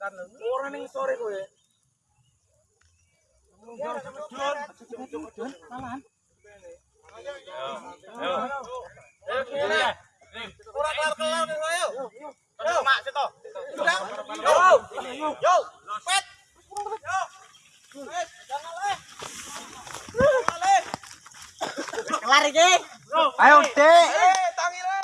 Orang ning sore kowe. Kelar-kelar ayo. Ayo, Mak, situ. Yo. Yo. Pet. Yo. Pet, jangan leh. Jangan leh. Kelar iki. Ayo, Dek. Eh, tangi le.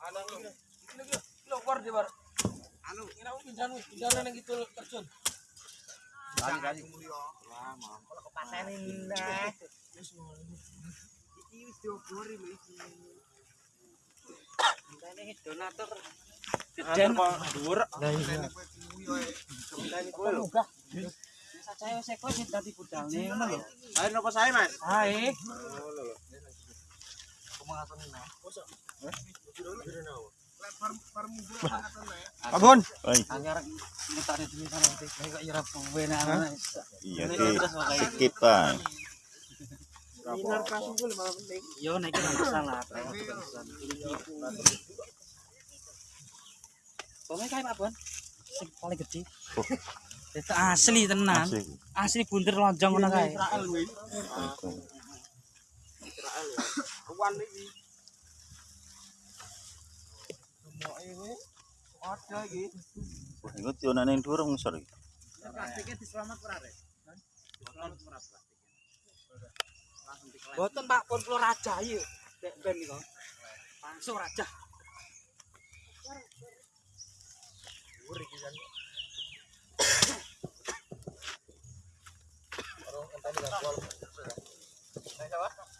Ana ngene. Ini iki lo keluar di bar. Anu, ini aku pindahan nang gitu terjun. Pasenin dah. Ini donatur. Den kok dhuwur. Munggah. Saya seko sing dadi budalne ngono lho. Ayo nopo saya, Mas? Hae. Anyar di sana nanti. Kayak penak ana. Iya gue malah penting. Yo masalah. Apa? Sing paling gede. Oh. Itu asli tenan. Asli buntir lonjong ngono kae. Israel kuwi. Israel ya. Kuwan iki. Ngerti onane durung sor iki. Boten Pak pun kula rajahi nek ben nika. Pansu rajah. Dhuwur iki jan. Ora entane gak kuwal. Nek apa?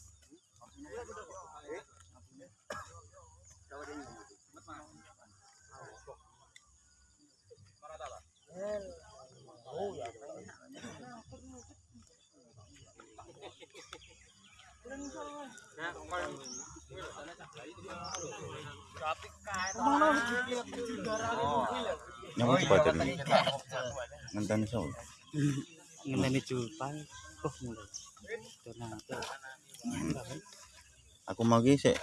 Ngenteni. Ngenteni julpan. Oh, mulai. Donatur. Aku mau ki sik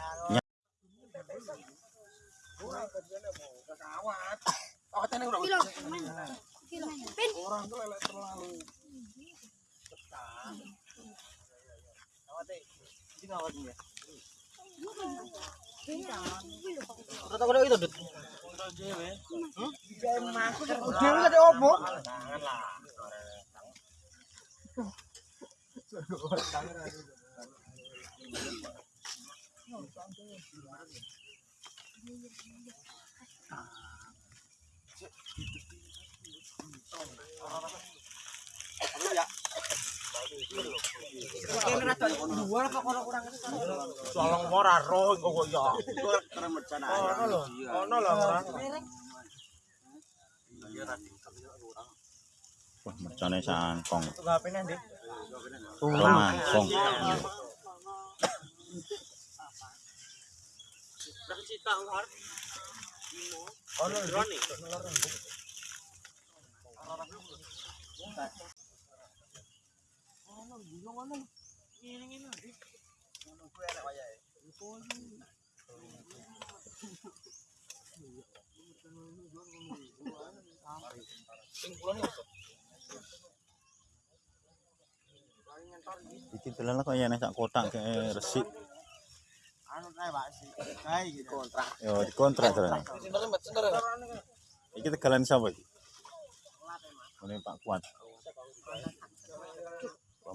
Terima kasih telah menonton! Tolong ora roh kok ya. Ono lho. Ono lho. wah mercane sangkong. Tunggu HP nanti. Langsung. Ono drone Iki dalan kok yen sak kotak kayak resik. anu kae Pak sih. Kae iki kontrak. Yo dikontrak dalan. Iki tegalan sapa iki? Ini Pak Kuat.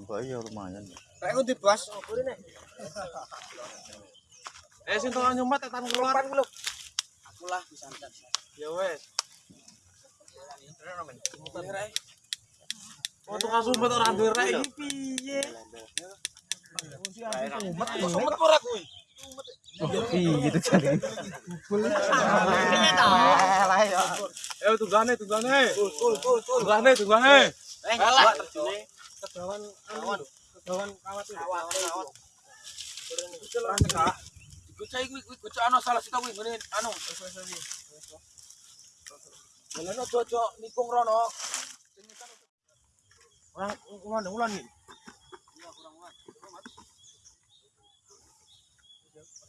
Bambak ya lumayan. Rek ngendi bos? Eh sing tolong nyumat tetan keluar. Aku lah disantet. Ya wes. Oh, tukang sumpet ora duwe rek iki piye? Sumpet sumpet ora kuwi. gitu kali. Ayo tunggane tunggane. Tunggane tunggane. Eh, terjune. Kedawan anu. Kedawan kawat itu. Kawat, kawat. Perang tengah. Gocai kuwi kuwi gocok ana salah sita kuwi ngene anu. Wis wis wis. Belano cocok nikung rono. Orang ulan ulan nih.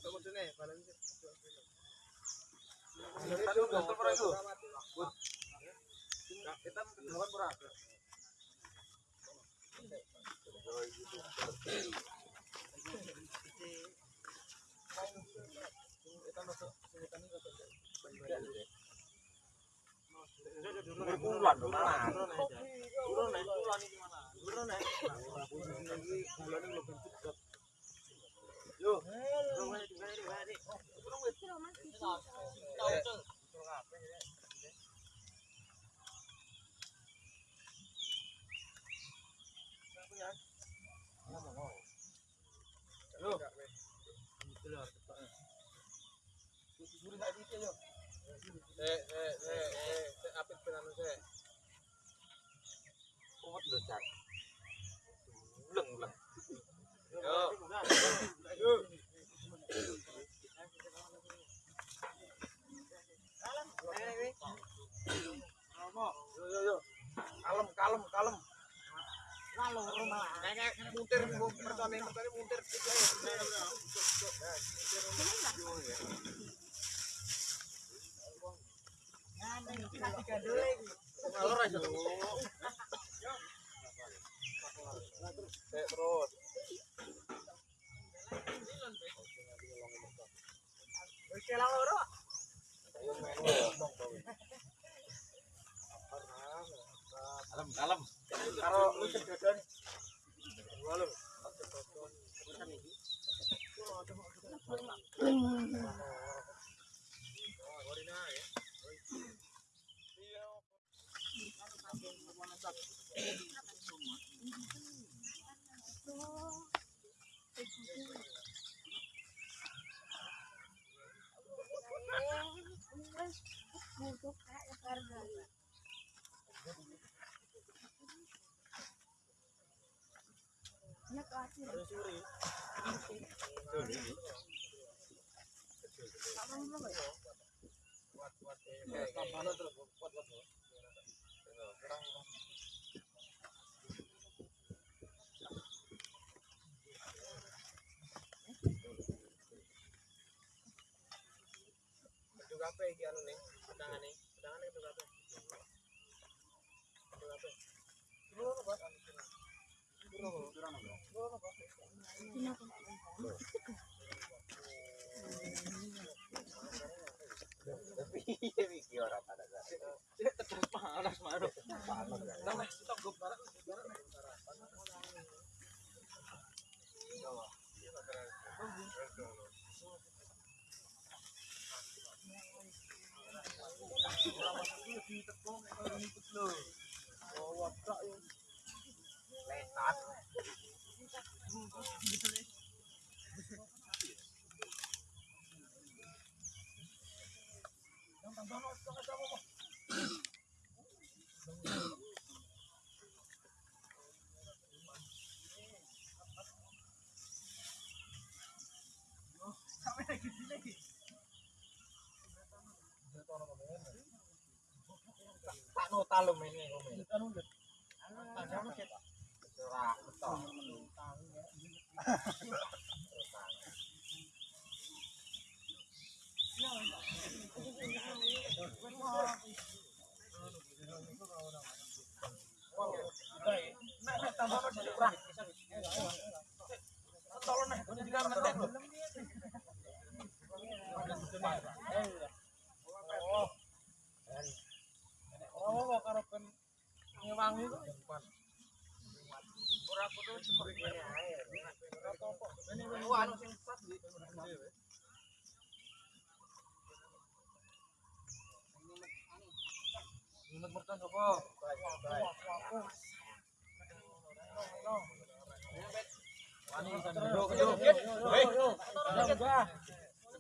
Telepon itu. Kita kedawan ora? Ulan mana? Suri tak dite yo. Eh eh eh eh eh apit penanu se. Kuat lho, Cak. Uleng uleng. Yo. Yo. Yo yo yo. Kalem kalem kalem. Lalu rumah. Muntir muntir. Ngalor aja. Itu apa iki anu nih? Pedangane. Pedangane itu apa? Itu apa? Itu apa? Iki ora. Panas, panas. Nah. Tak malam ini ngomel. Kan udah.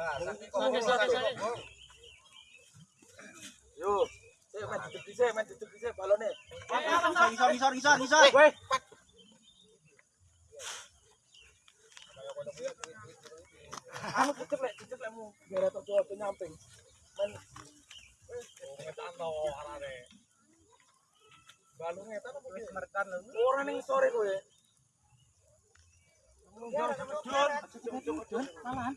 Yo, sik main dhisik, main duduk dhisik balone. Ngisor, ngisor, ngisor, ngisor. Weh. Anu cecek lek, cecek lekmu. Biar tok coba nyamping. Men ngetan to arane. Balung ngetan apa wis merekan lho. Ora ning sore kowe. Malahan.